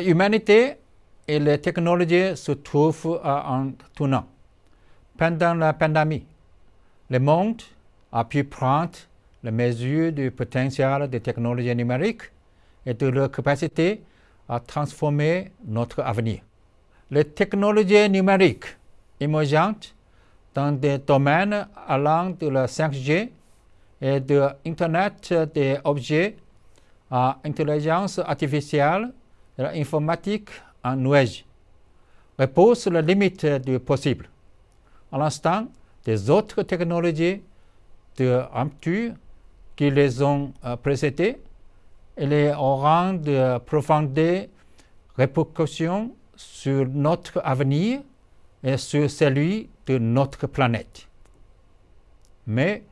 L'humanité et les technologies se trouvent un tournant. Pendant la pandémie, le monde a pu prendre la mesure du potentiel des technologies numériques et de leur capacité à transformer notre avenir. Les technologies numériques émergentes dans des domaines allant de la 5G et de l'Internet des objets à l'intelligence artificielle l'informatique en nuage repose la limite du possible. À l'instant des autres technologies de rupture qui les ont euh, précédées, elles auront de profondes répercussions sur notre avenir et sur celui de notre planète. Mais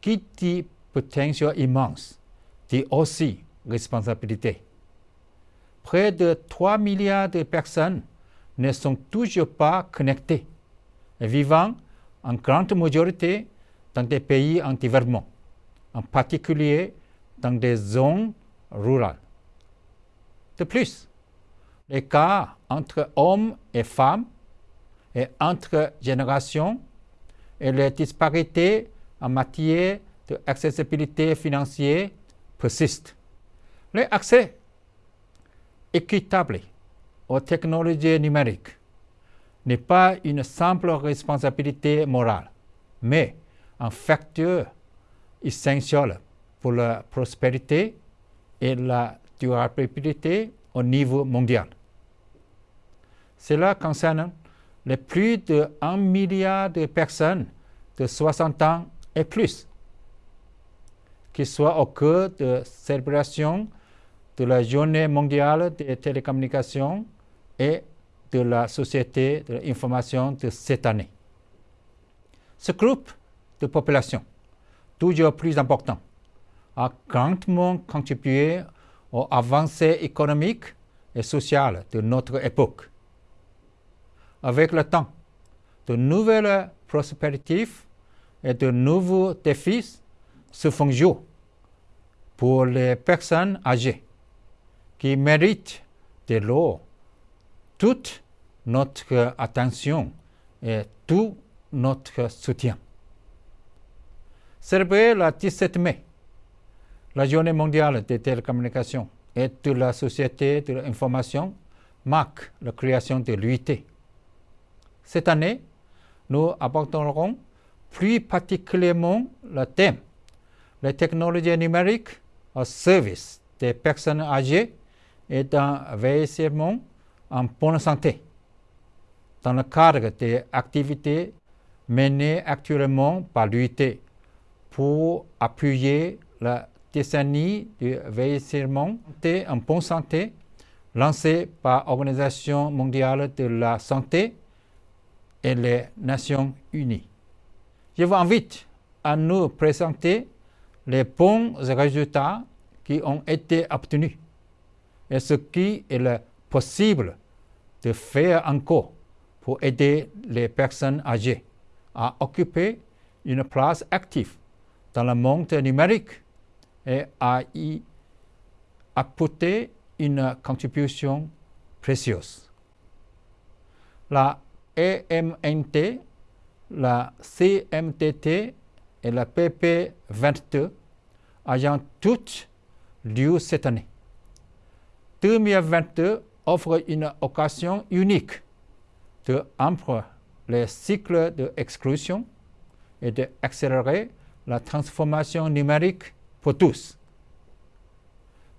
qui dit potentiel immense dit aussi responsabilité. Près de 3 milliards de personnes ne sont toujours pas connectées vivant en grande majorité dans des pays en développement, en particulier dans des zones rurales. De plus, l'écart entre hommes et femmes et entre générations et les disparités en matière d'accessibilité financière persistent. L'accès équitable aux technologies numériques n'est pas une simple responsabilité morale, mais un facteur essentiel pour la prospérité et la durabilité au niveau mondial. Cela concerne les plus de 1 milliard de personnes de 60 ans et plus, qui soient au cœur de célébrations de la Journée mondiale des télécommunications et de la Société de l'information de cette année. Ce groupe de population, toujours plus important, a grandement contribué aux avancées économiques et sociales de notre époque. Avec le temps, de nouvelles prospérités et de nouveaux défis se font jour pour les personnes âgées qui méritent de l'eau toute notre attention et tout notre soutien. Célébrer le 17 mai, la journée mondiale des télécommunications et de la société de l'information marque la création de l'UIT. Cette année, nous aborderons plus particulièrement le thème les technologies numériques au service des personnes âgées et d'un vieillissement en bonne santé dans le cadre des activités menées actuellement par l'UIT pour appuyer la décennie du vieillissement en bonne santé lancée par l'Organisation mondiale de la santé et les Nations unies. Je vous invite à nous présenter les bons résultats qui ont été obtenus et ce qui est possible de faire encore pour aider les personnes âgées à occuper une place active dans le monde numérique et à y apporter une contribution précieuse. La EMNT, la CMTT et la PP22 ayant toutes lieu cette année. 2022 offre une occasion unique de rompre les cycles d'exclusion et d'accélérer la transformation numérique pour tous.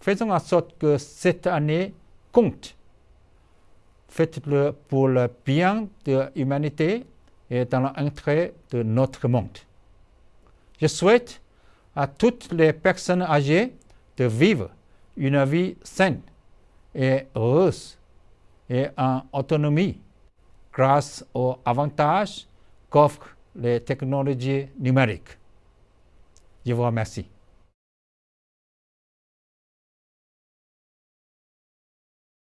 Faisons en sorte que cette année compte. Faites-le pour le bien de l'humanité et dans l'intérêt de notre monde. Je souhaite à toutes les personnes âgées de vivre une vie saine et heureuse et en autonomie grâce aux avantages qu'offrent les technologies numériques. Je vous remercie.